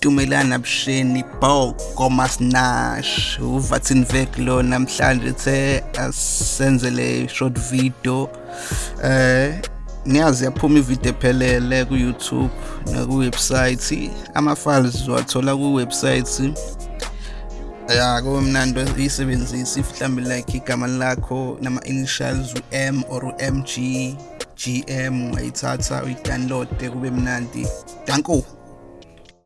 tumelana busheni bhoko masinash uvatin vek lo namhlanje the asenzele short video. Eh niyazi yaphuma ivideo ephelele ku YouTube na website ama files uzwathola ku website ya kumnandi uyisebenzisa if mhlambe like igama lakho nama initials u-M or u-MG GM ungayithatha uyidownload kube mnandi. Danko.